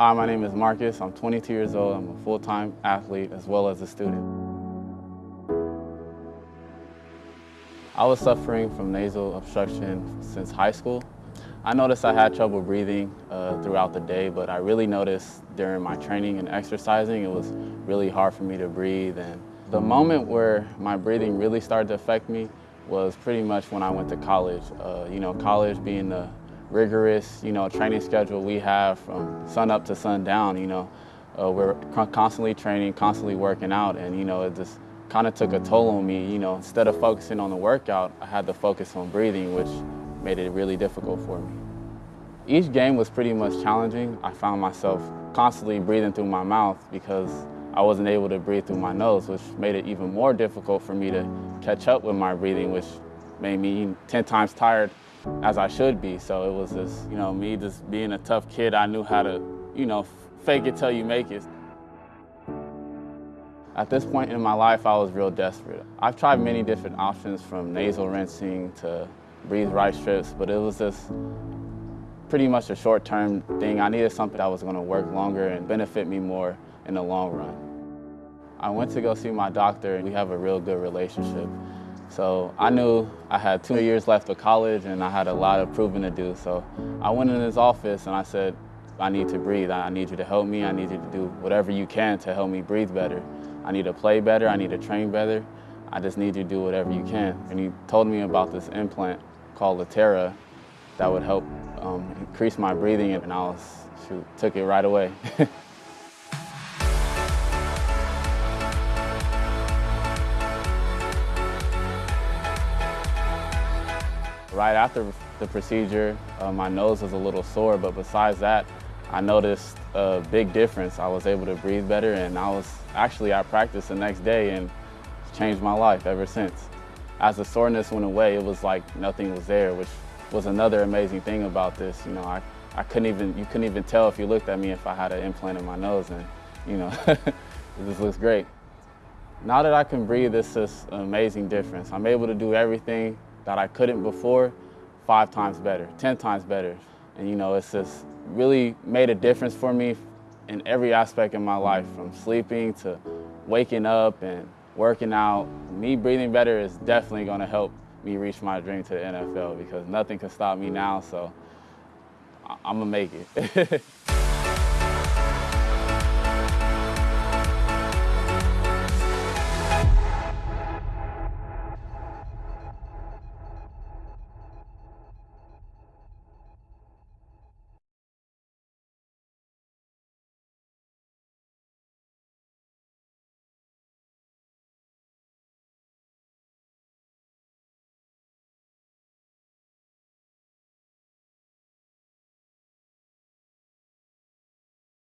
Hi, my name is Marcus. I'm 22 years old. I'm a full-time athlete as well as a student. I was suffering from nasal obstruction since high school. I noticed I had trouble breathing uh, throughout the day, but I really noticed during my training and exercising, it was really hard for me to breathe. And the moment where my breathing really started to affect me was pretty much when I went to college. Uh, you know, college being the rigorous, you know, training schedule we have from sun up to sundown, you know, uh, we're constantly training, constantly working out, and, you know, it just kind of took a toll on me. You know, instead of focusing on the workout, I had to focus on breathing, which made it really difficult for me. Each game was pretty much challenging. I found myself constantly breathing through my mouth because I wasn't able to breathe through my nose, which made it even more difficult for me to catch up with my breathing, which made me 10 times tired as I should be. So it was just, you know, me just being a tough kid, I knew how to, you know, fake it till you make it. At this point in my life, I was real desperate. I've tried many different options from nasal rinsing to breathe right strips, but it was just pretty much a short-term thing. I needed something that was gonna work longer and benefit me more in the long run. I went to go see my doctor and we have a real good relationship. So I knew I had two years left of college and I had a lot of proving to do. So I went in his office and I said, I need to breathe. I need you to help me. I need you to do whatever you can to help me breathe better. I need to play better. I need to train better. I just need you to do whatever you can. And he told me about this implant called Latera that would help um, increase my breathing and I was, shoot, took it right away. right after the procedure, uh, my nose was a little sore, but besides that, I noticed a big difference. I was able to breathe better and I was actually at practice the next day and changed my life ever since. As the soreness went away, it was like nothing was there, which was another amazing thing about this. You know, I, I couldn't even, you couldn't even tell if you looked at me if I had an implant in my nose and, you know, just looks great. Now that I can breathe, it's just an amazing difference. I'm able to do everything that I couldn't before five times better, 10 times better. And you know, it's just really made a difference for me in every aspect of my life, from sleeping to waking up and working out. Me breathing better is definitely gonna help me reach my dream to the NFL because nothing can stop me now, so I'm gonna make it.